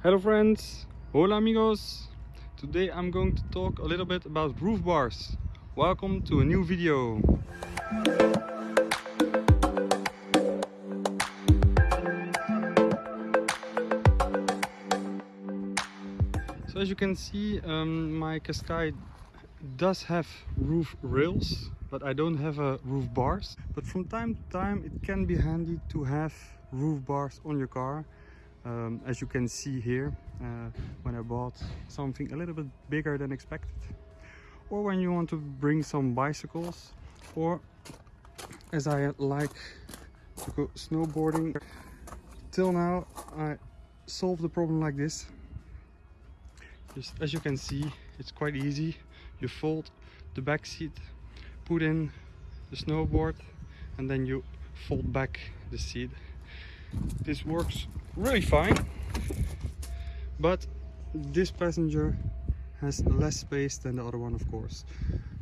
Hello friends, hola amigos. Today I'm going to talk a little bit about roof bars. Welcome to a new video. So as you can see, um, my Qashqai does have roof rails, but I don't have a roof bars. But from time to time it can be handy to have roof bars on your car. Um, as you can see here, uh, when I bought something a little bit bigger than expected. Or when you want to bring some bicycles, or as I like to go snowboarding. Till now I solved the problem like this just as you can see it's quite easy you fold the back seat put in the snowboard and then you fold back the seat this works really fine but this passenger has less space than the other one of course.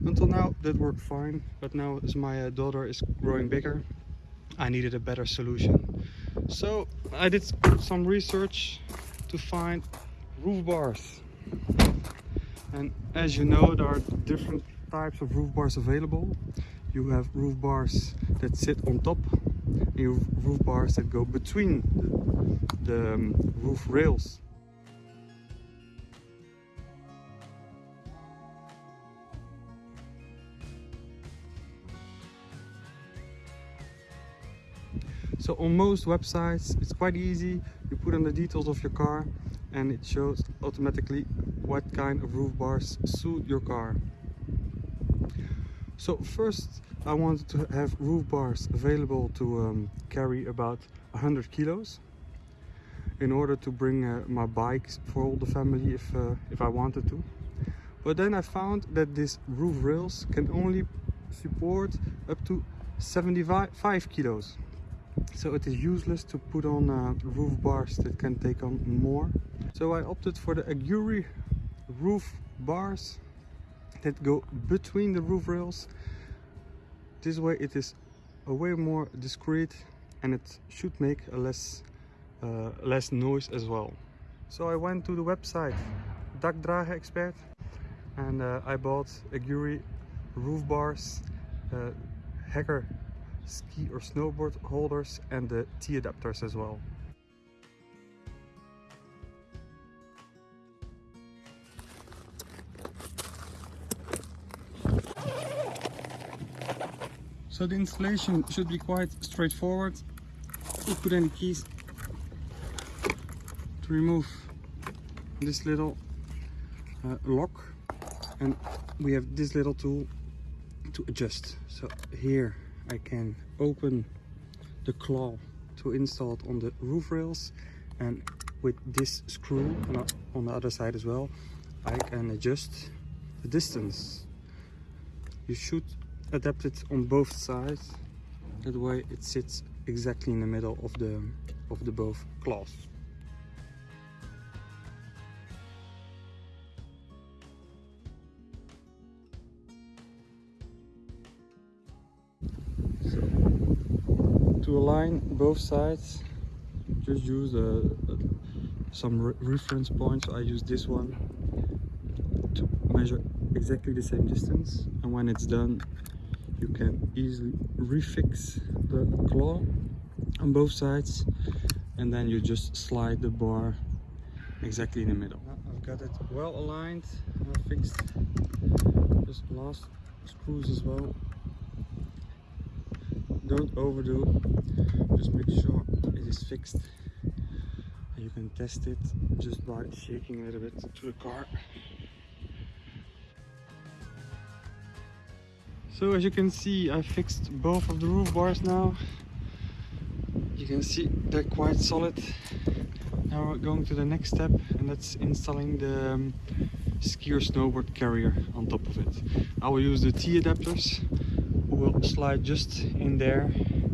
Until now that worked fine but now as my uh, daughter is growing bigger I needed a better solution. So I did some research to find roof bars. And as you know there are different types of roof bars available. You have roof bars that sit on top have roof bars that go between the, the um, roof rails. So on most websites it's quite easy. You put in the details of your car and it shows automatically what kind of roof bars suit your car. So first I wanted to have roof bars available to um, carry about 100 kilos in order to bring uh, my bikes for all the family if, uh, if I wanted to. But then I found that these roof rails can only support up to 75 kilos. So it is useless to put on uh, roof bars that can take on more. So I opted for the Aguri roof bars that go between the roof rails this way it is a way more discreet and it should make a less uh, less noise as well so I went to the website Dakdragen Expert and uh, I bought Aguri roof bars uh, Hacker ski or snowboard holders and the T-adapters as well. So the installation should be quite straightforward. You put the keys to remove this little uh, lock and we have this little tool to adjust. So here I can open the claw to install it on the roof rails and with this screw on the other side as well I can adjust the distance you should adapt it on both sides. That way it sits exactly in the middle of the of the both claws to align both sides just use a, some re reference points. I use this one to measure exactly the same distance. And when it's done you can easily refix the claw on both sides and then you just slide the bar exactly in the middle. I've got it well aligned I fixed. Just last screws as well. Don't overdo. Just make sure it is fixed. And you can test it just by shaking a little bit to the car so as you can see I fixed both of the roof bars now. You can see they're quite solid. Now we're going to the next step and that's installing the um, skier snowboard carrier on top of it. I will use the T-adapters will slide just in there.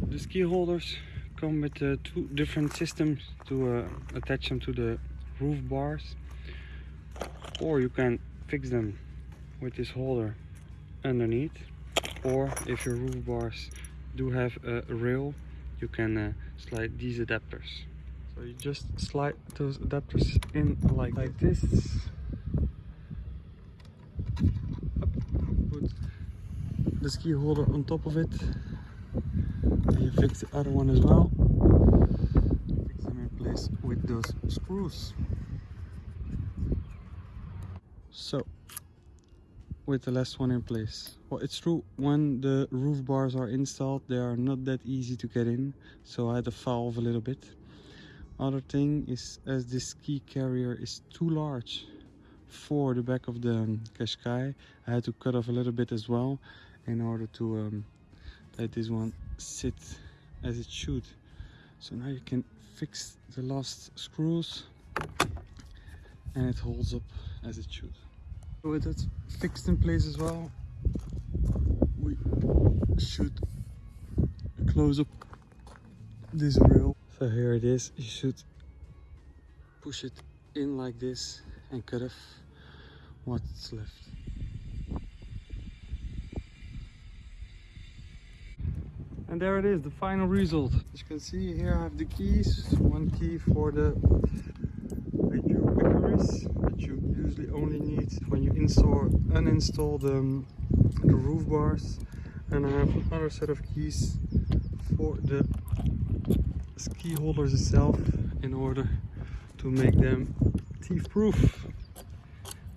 The ski holders come with uh, two different systems to uh, attach them to the roof bars or you can fix them with this holder underneath or if your roof bars do have a rail you can uh, slide these adapters So you just slide those adapters in like, like this. Up, Put the ski holder on top of it. And you fix the other one as well. Fix them in place with those screws. So, with the last one in place. Well, it's true, when the roof bars are installed, they are not that easy to get in, so I had to valve a little bit. Other thing is, as this ski carrier is too large for the back of the um, Qashqai, I had to cut off a little bit as well in order to um, let this one sit as it should. So now you can fix the last screws and it holds up as it should. With it fixed in place as well, we should close up this rail. So here it is, you should push it in like this and cut off what's left. And there it is, the final result. As you can see here I have the keys, one key for the Icarus that you usually only need when you install uninstall the, um, the roof bars. And I have another set of keys for the ski holders itself in order to make them thief proof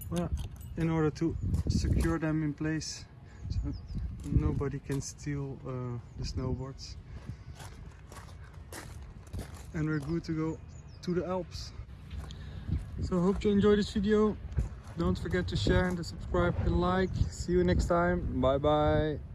well, in order to secure them in place so nobody can steal uh, the snowboards. And we're good to go to the Alps. So hope you enjoyed this video don't forget to share and to subscribe and like. See you next time. Bye bye